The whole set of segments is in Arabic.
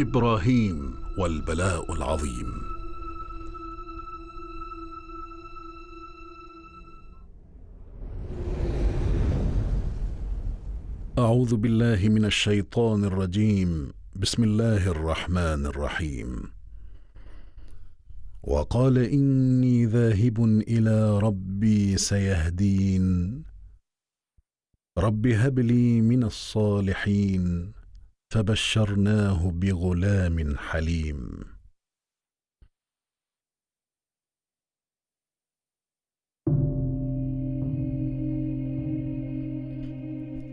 إبراهيم والبلاء العظيم. أعوذ بالله من الشيطان الرجيم. بسم الله الرحمن الرحيم. وقال إني ذاهب إلى ربي سيهدين. رب هب لي من الصالحين. فبشرناه بغلام حليم.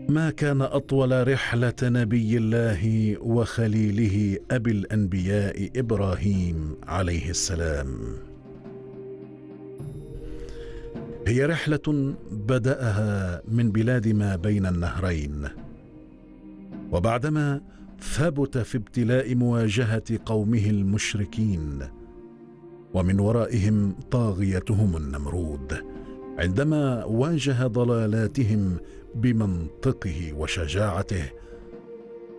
ما كان أطول رحلة نبي الله وخليله أبي الأنبياء إبراهيم عليه السلام. هي رحلة بدأها من بلاد ما بين النهرين وبعدما ثبت في ابتلاء مواجهة قومه المشركين ومن ورائهم طاغيتهم النمرود عندما واجه ضلالاتهم بمنطقه وشجاعته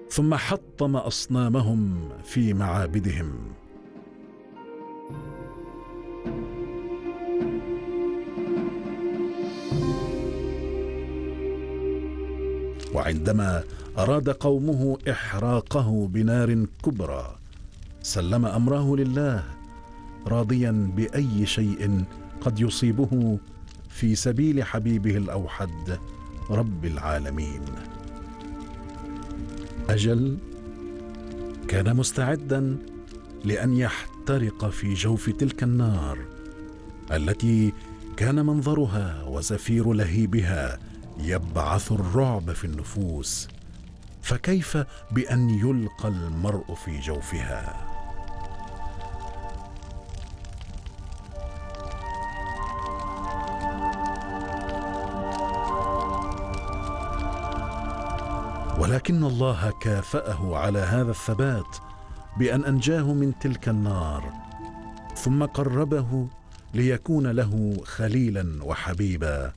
ثم حطم أصنامهم في معابدهم. وعندما أراد قومه إحراقه بنار كبرى. سلم أمره لله راضيا بأي شيء قد يصيبه في سبيل حبيبه الأوحد رب العالمين. أجل كان مستعدا لأن يحترق في جوف تلك النار التي كان منظرها وزفير لهيبها يبعث الرعب في النفوس. فكيف بأن يلقى المرء في جوفها؟ ولكن الله كافأه على هذا الثبات بأن أنجاه من تلك النار ثم قربه ليكون له خليلا وحبيبا.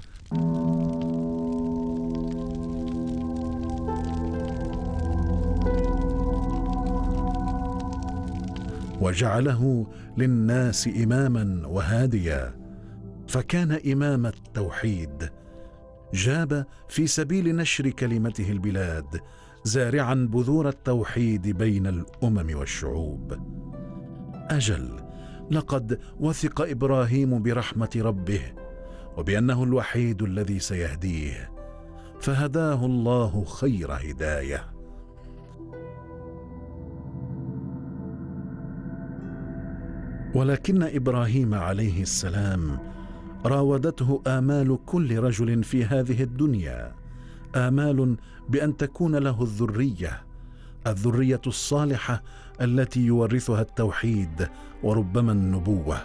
وجعله للناس إماما وهاديا فكان إمام التوحيد. جاب في سبيل نشر كلمته البلاد زارعا بذور التوحيد بين الأمم والشعوب. أجل لقد وثق إبراهيم برحمة ربه وبأنه الوحيد الذي سيهديه فهداه الله خير هداية. ولكن إبراهيم عليه السلام راودته آمال كل رجل في هذه الدنيا آمال بأن تكون له الذرية الذرية الصالحة التي يورثها التوحيد وربما النبوة.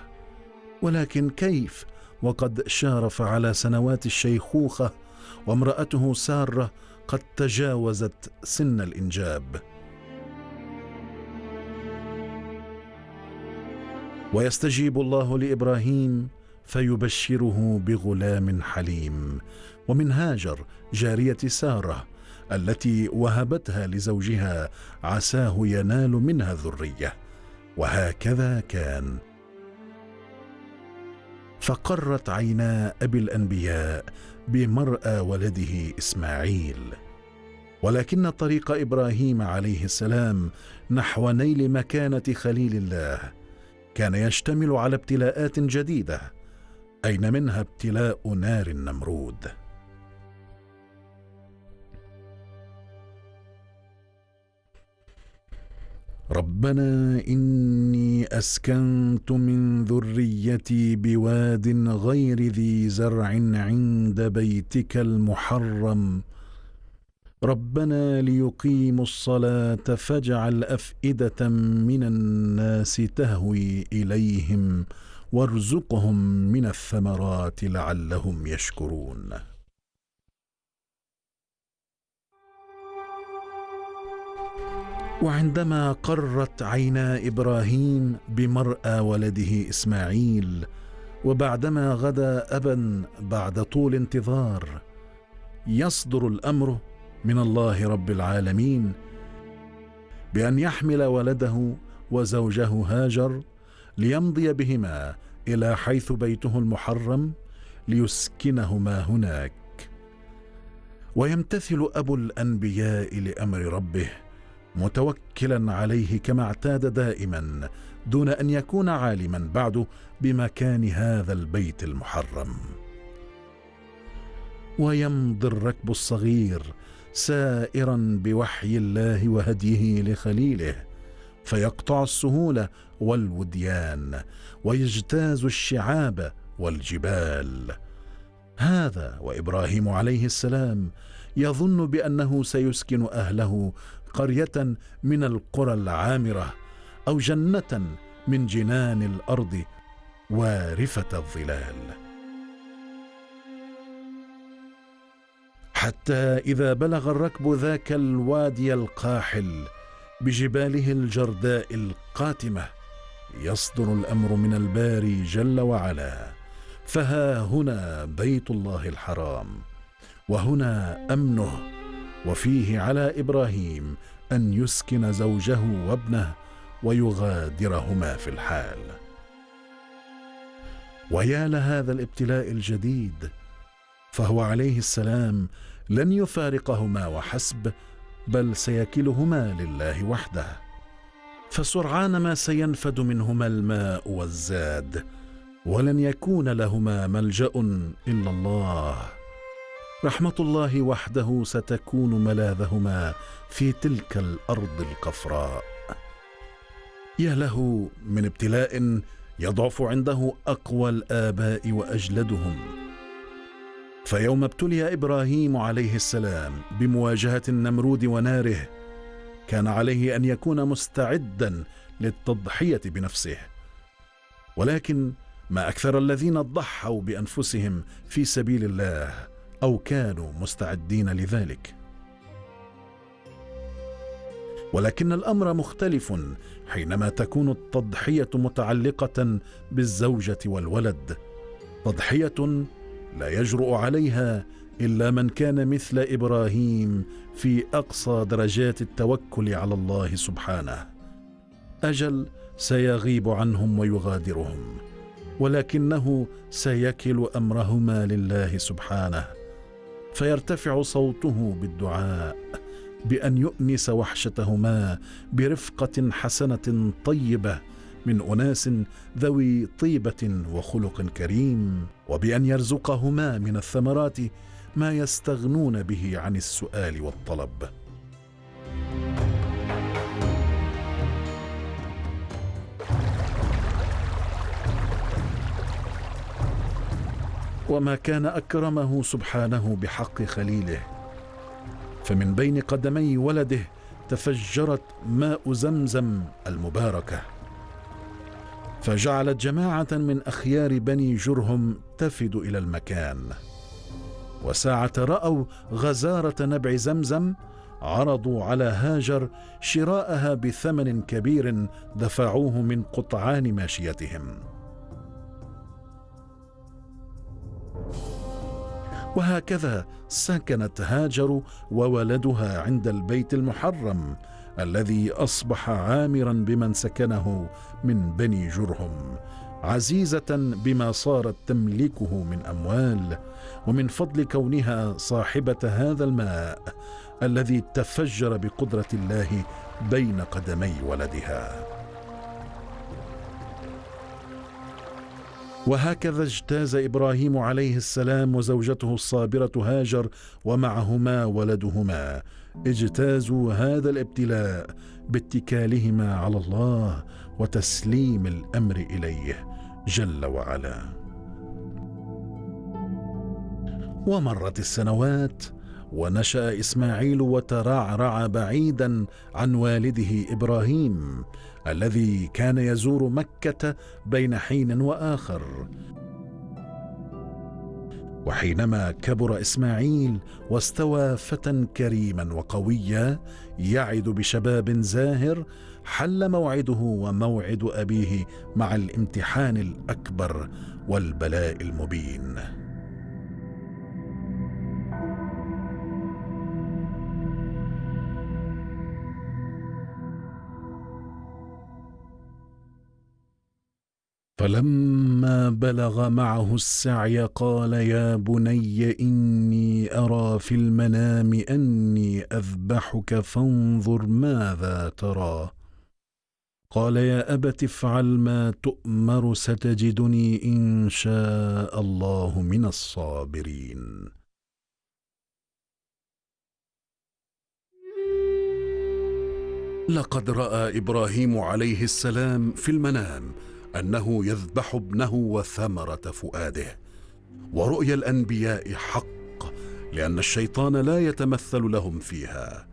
ولكن كيف؟ وقد شارف على سنوات الشيخوخة وامرأته سارة قد تجاوزت سن الإنجاب. ويستجيب الله لإبراهيم فيبشره بغلام حليم ومن هاجر جارية سارة التي وهبتها لزوجها عساه ينال منها ذرية وهكذا كان. فقرت عينا أبي الأنبياء بمرأى ولده إسماعيل. ولكن طريق إبراهيم عليه السلام نحو نيل مكانة خليل الله كان يشتمل على ابتلاءات جديدة أين منها ابتلاء نار النمرود؟ ربنا إني أسكنت من ذريتي بواد غير ذي زرع عند بيتك المحرم. ربنا ليقيموا الصلاة فاجعل أفئدة من الناس تهوي إليهم وارزقهم من الثمرات لعلهم يشكرون. وعندما قرت عينا إبراهيم بمرأى ولده إسماعيل وبعدما غدا أبا بعد طول انتظار يصدر الأمر من الله رب العالمين بأن يحمل ولده وزوجه هاجر ليمضي بهما إلى حيث بيته المحرم ليسكنهما هناك. ويمتثل أبو الأنبياء لأمر ربه متوكلا عليه كما اعتاد دائما دون أن يكون عالما بعد بمكان هذا البيت المحرم. ويمضي الركب الصغير سائرا بوحي الله وهديه لخليله فيقطع السهول والوديان ويجتاز الشعاب والجبال. هذا وإبراهيم عليه السلام يظن بأنه سيسكن أهله قرية من القرى العامرة أو جنة من جنان الأرض وارفة الظلال. حتى إذا بلغ الركب ذاك الوادي القاحل بجباله الجرداء القاتمة يصدر الأمر من الباري جل وعلا. فها هنا بيت الله الحرام وهنا أمنه وفيه على إبراهيم أن يسكن زوجه وابنه ويغادرهما في الحال. ويا لهذا الابتلاء الجديد فهو عليه السلام لن يفارقهما وحسب بل سيكلهما لله وحده. فسرعان ما سينفد منهما الماء والزاد ولن يكون لهما ملجأ إلا الله. رحمة الله وحده ستكون ملاذهما في تلك الأرض القفراء. يا له من ابتلاء يضعف عنده أقوى الآباء وأجلدهم. فيوم ابتلي إبراهيم عليه السلام بمواجهة النمرود وناره كان عليه أن يكون مستعدا للتضحية بنفسه. ولكن ما أكثر الذين ضحوا بأنفسهم في سبيل الله أو كانوا مستعدين لذلك. ولكن الأمر مختلف حينما تكون التضحية متعلقة بالزوجة والولد تضحية لا يجرؤ عليها إلا من كان مثل إبراهيم في أقصى درجات التوكل على الله سبحانه. أجل سيغيب عنهم ويغادرهم ولكنه سيكل أمرهما لله سبحانه. فيرتفع صوته بالدعاء بأن يؤنس وحشتهما برفقة حسنة طيبة من أناس ذوي طيبة وخلق كريم وبأن يرزقهما من الثمرات ما يستغنون به عن السؤال والطلب. وما كان أكرمه سبحانه بحق خليله. فمن بين قدمي ولده تفجرت ماء زمزم المباركة. فجعلت جماعة من أخيار بني جرهم تفد إلى المكان. وساعة رأوا غزارة نبع زمزم عرضوا على هاجر شراءها بثمن كبير دفعوه من قطعان ماشيتهم. وهكذا سكنت هاجر وولدها عند البيت المحرم الذي أصبح عامرا بمن سكنه من بني جرهم عزيزة بما صارت تملكه من أموال ومن فضل كونها صاحبة هذا الماء الذي تفجر بقدرة الله بين قدمي ولدها. وهكذا اجتاز إبراهيم عليه السلام وزوجته الصابرة هاجر ومعهما ولدهما. اجتازوا هذا الابتلاء باتكالهما على الله وتسليم الأمر إليه جل وعلا. ومرت السنوات ونشأ إسماعيل وترعرع بعيدا عن والده إبراهيم الذي كان يزور مكة بين حين وآخر. وحينما كبر إسماعيل واستوى فتى كريما وقويا يعد بشباب زاهر حل موعده وموعد أبيه مع الامتحان الأكبر والبلاء المبين. فلما بلغ معه السعي قال يا بني إني أرى في المنام أني أذبحك فانظر ماذا ترى. قال يا أبت افعل ما تؤمر ستجدني إن شاء الله من الصابرين. لقد رأى إبراهيم عليه السلام في المنام أنه يذبح ابنه وثمرة فؤاده. ورؤيا الأنبياء حق لأن الشيطان لا يتمثل لهم فيها.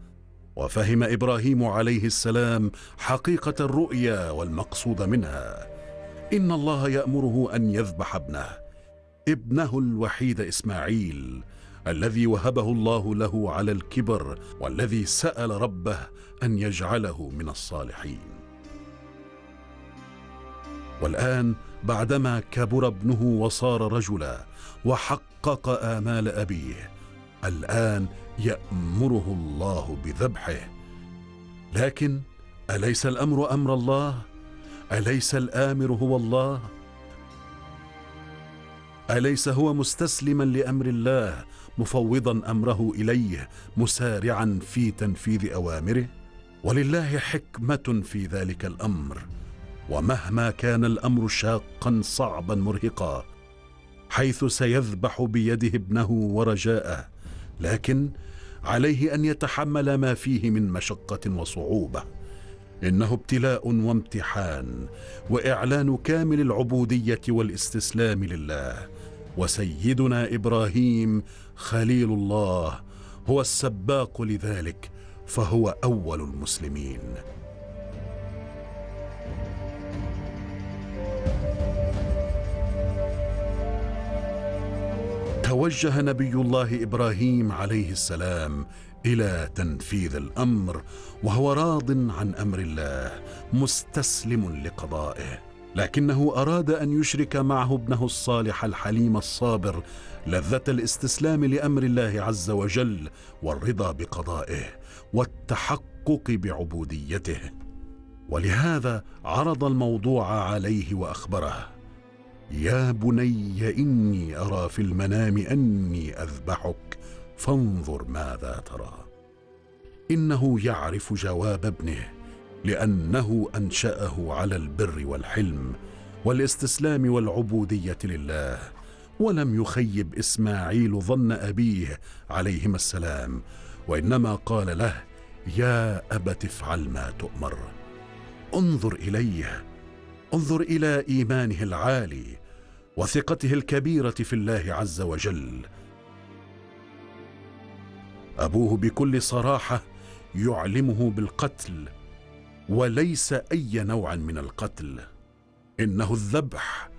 وفهم إبراهيم عليه السلام حقيقة الرؤيا والمقصود منها. إن الله يأمره أن يذبح ابنه ابنه الوحيد إسماعيل الذي وهبه الله له على الكبر والذي سأل ربه أن يجعله من الصالحين. والآن بعدما كبر ابنه وصار رجلا وحقق آمال أبيه الآن يأمره الله بذبحه. لكن أليس الأمر أمر الله؟ أليس الآمر هو الله؟ أليس هو مستسلما لأمر الله مفوضا أمره إليه مسارعا في تنفيذ أوامره؟ ولله حكمة في ذلك الأمر. ومهما كان الأمر شاقا صعبا مرهقا حيث سيذبح بيده ابنه ورجاءه لكن عليه أن يتحمل ما فيه من مشقة وصعوبة. إنه ابتلاء وامتحان وإعلان كامل العبودية والاستسلام لله. وسيدنا إبراهيم خليل الله هو السباق لذلك فهو أول المسلمين. توجه نبي الله إبراهيم عليه السلام إلى تنفيذ الأمر وهو راض عن أمر الله مستسلم لقضائه. لكنه أراد أن يشرك معه ابنه الصالح الحليم الصابر لذة الاستسلام لأمر الله عز وجل والرضا بقضائه والتحقق بعبوديته. ولهذا عرض الموضوع عليه وأخبره. يا بني إني أرى في المنام أني أذبحك فانظر ماذا ترى. إنه يعرف جواب ابنه لأنه أنشأه على البر والحلم والاستسلام والعبودية لله. ولم يخيب إسماعيل ظن أبيه عليهما السلام وإنما قال له يا ابت افعل ما تؤمر انظر إليه انظر إلى إيمانه العالي وثقته الكبيرة في الله عز وجل. أبوه بكل صراحة يعلمه بالقتل وليس أي نوع من القتل. إنه الذبح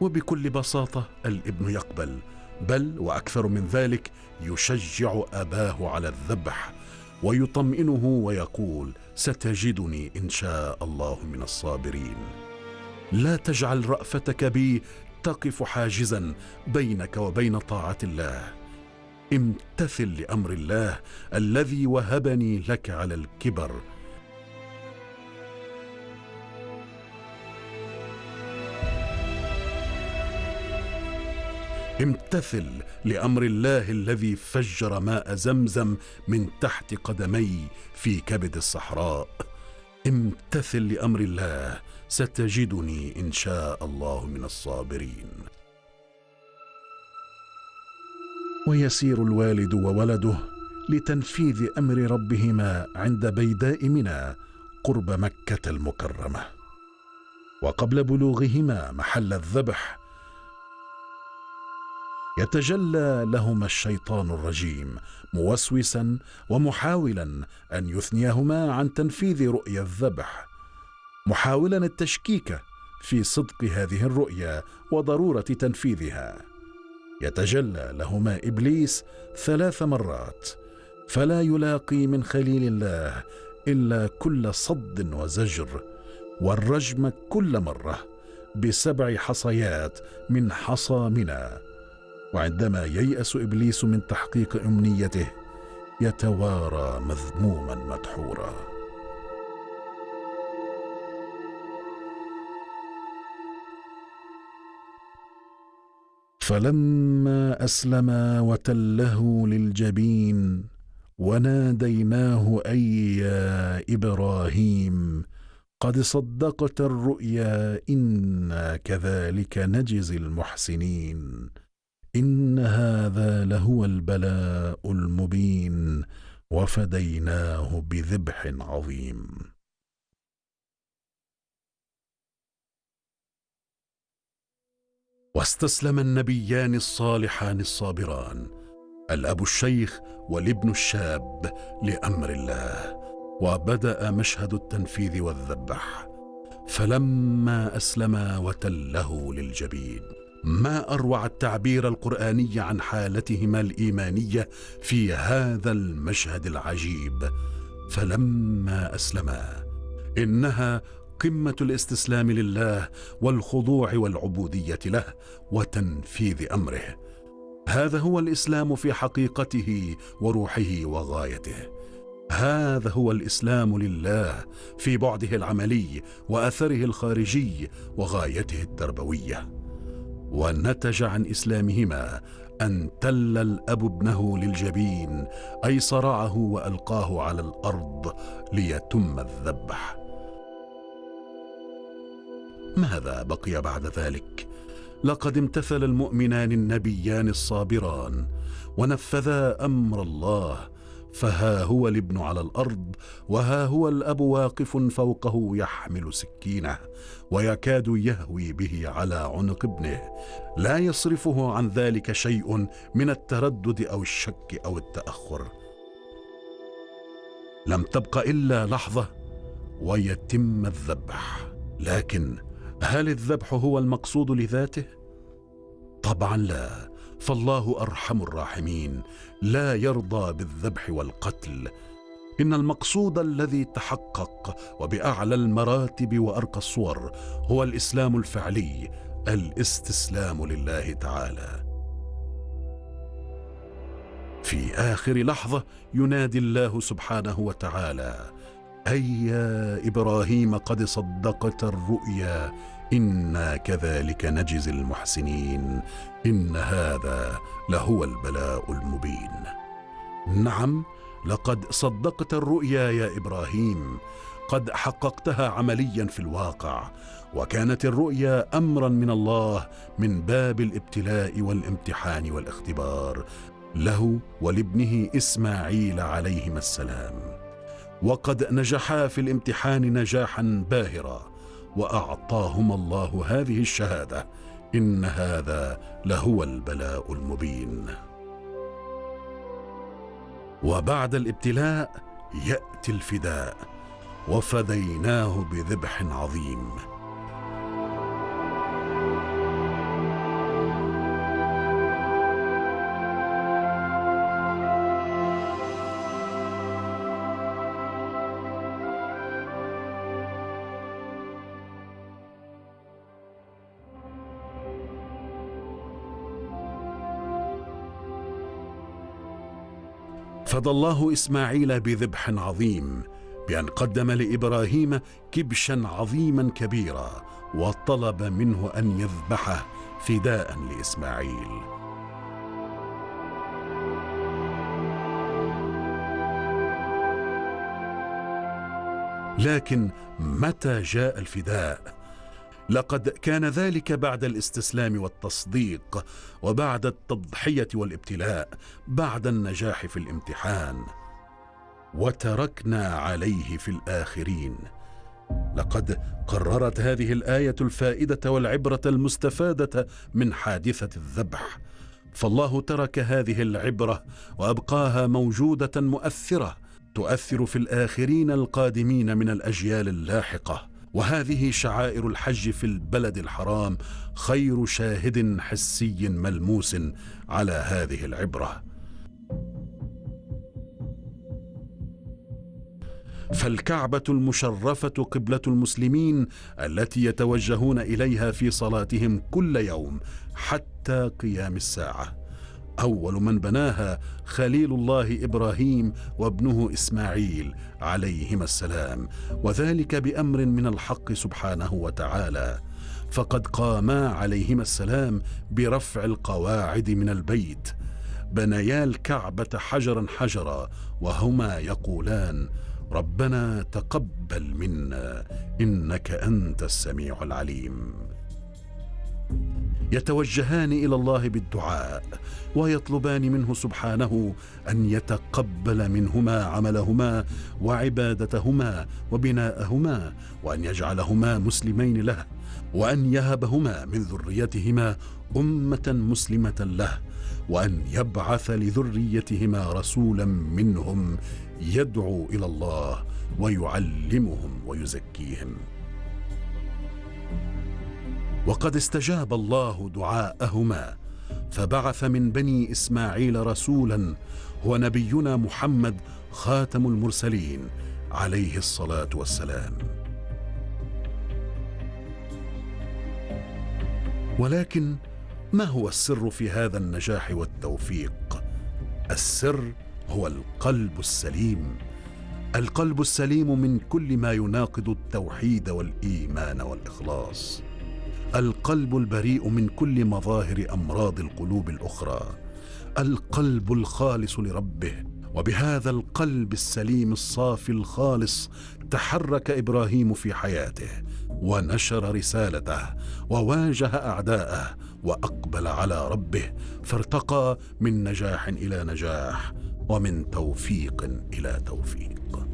وبكل بساطة الابن يقبل بل وأكثر من ذلك يشجع أباه على الذبح ويطمئنه ويقول ستجدني إن شاء الله من الصابرين. لا تجعل رأفتك بي تقف حاجزا بينك وبين طاعة الله. امتثل لأمر الله الذي وهبني لك على الكبر. امتثل لأمر الله الذي فجر ماء زمزم من تحت قدمي في كبد الصحراء. امتثل لأمر الله ستجدني إن شاء الله من الصابرين. ويسير الوالد وولده لتنفيذ أمر ربهما عند بيداء منى قرب مكة المكرمة. وقبل بلوغهما محل الذبح يتجلى لهما الشيطان الرجيم موسوسا ومحاولا أن يثنيهما عن تنفيذ رؤيا الذبح. محاولا التشكيك في صدق هذه الرؤيا وضرورة تنفيذها. يتجلى لهما إبليس ثلاث مرات فلا يلاقي من خليل الله إلا كل صد وزجر والرجم كل مرة بسبع حصيات من حصى منى وعندما ييأس إبليس من تحقيق أمنيته يتوارى مذموما مدحورا. فلما اسلما وتله للجبين وناديناه أي يا إبراهيم قد صدقت الرؤيا إنا كذلك نجزي المحسنين. إن هذا لهو البلاء المبين وفديناه بذبح عظيم. واستسلم النبيان الصالحان الصابران الأب الشيخ والابن الشاب لأمر الله وبدأ مشهد التنفيذ والذبح. فلما اسلما وتله للجبين ما أروع التعبير القرآني عن حالتهما الإيمانية في هذا المشهد العجيب. فلما أسلما إنها قمة الاستسلام لله والخضوع والعبودية له وتنفيذ أمره. هذا هو الإسلام في حقيقته وروحه وغايته. هذا هو الإسلام لله في بعده العملي وأثره الخارجي وغايته التربويه ونتج عن إسلامهما أن تل الأب ابنه للجبين أي صرعه وألقاه على الأرض ليتم الذبح. ماذا بقي بعد ذلك؟ لقد امتثل المؤمنان النبيان الصابران ونفذا أمر الله فها هو الابن على الأرض وها هو الأب واقف فوقه يحمل سكينة ويكاد يهوي به على عنق ابنه. لا يصرفه عن ذلك شيء من التردد أو الشك أو التأخر. لم تبق إلا لحظة ويتم الذبح. لكن هل الذبح هو المقصود لذاته؟ طبعا لا فالله أرحم الراحمين لا يرضى بالذبح والقتل. إن المقصود الذي تحقق وبأعلى المراتب وأرقى الصور هو الإسلام الفعلي الاستسلام لله تعالى. في آخر لحظة ينادي الله سبحانه وتعالى أي يا إبراهيم قد صدقت الرؤيا إنا كذلك نجزي المحسنين إن هذا لهو البلاء المبين. نعم لقد صدقت الرؤيا يا إبراهيم قد حققتها عمليا في الواقع وكانت الرؤيا امرا من الله من باب الابتلاء والامتحان والاختبار له ولابنه إسماعيل عليهما السلام. وقد نجحا في الامتحان نجاحا باهرا واعطاهما الله هذه الشهادة إن هذا لهو البلاء المبين. وبعد الابتلاء يأتي الفداء وفديناه بذبح عظيم. فدى الله إسماعيل بذبح عظيم بأن قدم لإبراهيم كبشا عظيما كبيرا وطلب منه أن يذبحه فداء لإسماعيل. لكن متى جاء الفداء؟ لقد كان ذلك بعد الاستسلام والتصديق وبعد التضحية والابتلاء بعد النجاح في الامتحان. وتركنا عليه في الآخرين. لقد قررت هذه الآية الفائدة والعبرة المستفادة من حادثة الذبح. فالله ترك هذه العبرة وأبقاها موجودة مؤثرة تؤثر في الآخرين القادمين من الأجيال اللاحقة. وهذه شعائر الحج في البلد الحرام خير شاهد حسي ملموس على هذه العبرة. فالكعبة المشرفة قبلة المسلمين التي يتوجهون إليها في صلاتهم كل يوم حتى قيام الساعة. أول من بناها خليل الله إبراهيم وابنه إسماعيل عليهما السلام وذلك بأمر من الحق سبحانه وتعالى. فقد قاما عليهما السلام برفع القواعد من البيت. بنيا الكعبة حجرا حجرا وهما يقولان ربنا تقبل منا إنك أنت السميع العليم. يتوجهان إلى الله بالدعاء ويطلبان منه سبحانه أن يتقبل منهما عملهما وعبادتهما وبناءهما وأن يجعلهما مسلمين له وأن يهبهما من ذريتهما أمة مسلمة له وأن يبعث لذريتهما رسولا منهم يدعو إلى الله ويعلمهم ويزكيهم. وقد استجاب الله دعاءهما فبعث من بني إسماعيل رسولا هو نبينا محمد خاتم المرسلين عليه الصلاة والسلام. ولكن ما هو السر في هذا النجاح والتوفيق؟ السر هو القلب السليم. القلب السليم من كل ما يناقض التوحيد والإيمان والإخلاص. القلب البريء من كل مظاهر أمراض القلوب الأخرى. القلب الخالص لربه وبهذا القلب السليم الصافي الخالص تحرك إبراهيم في حياته ونشر رسالته وواجه أعداءه وأقبل على ربه فارتقى من نجاح إلى نجاح ومن توفيق إلى توفيق.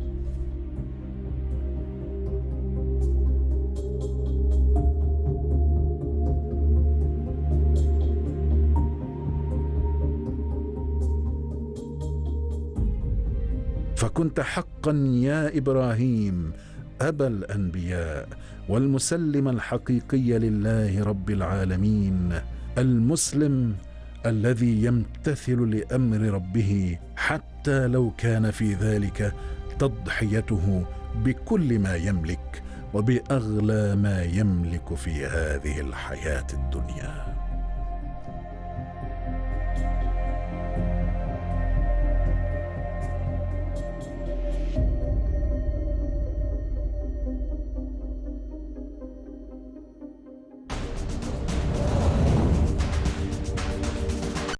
فكنت حقا يا إبراهيم أبا الأنبياء والمسلم الحقيقي لله رب العالمين المسلم الذي يمتثل لأمر ربه حتى لو كان في ذلك تضحيته بكل ما يملك وبأغلى ما يملك في هذه الحياة الدنيا.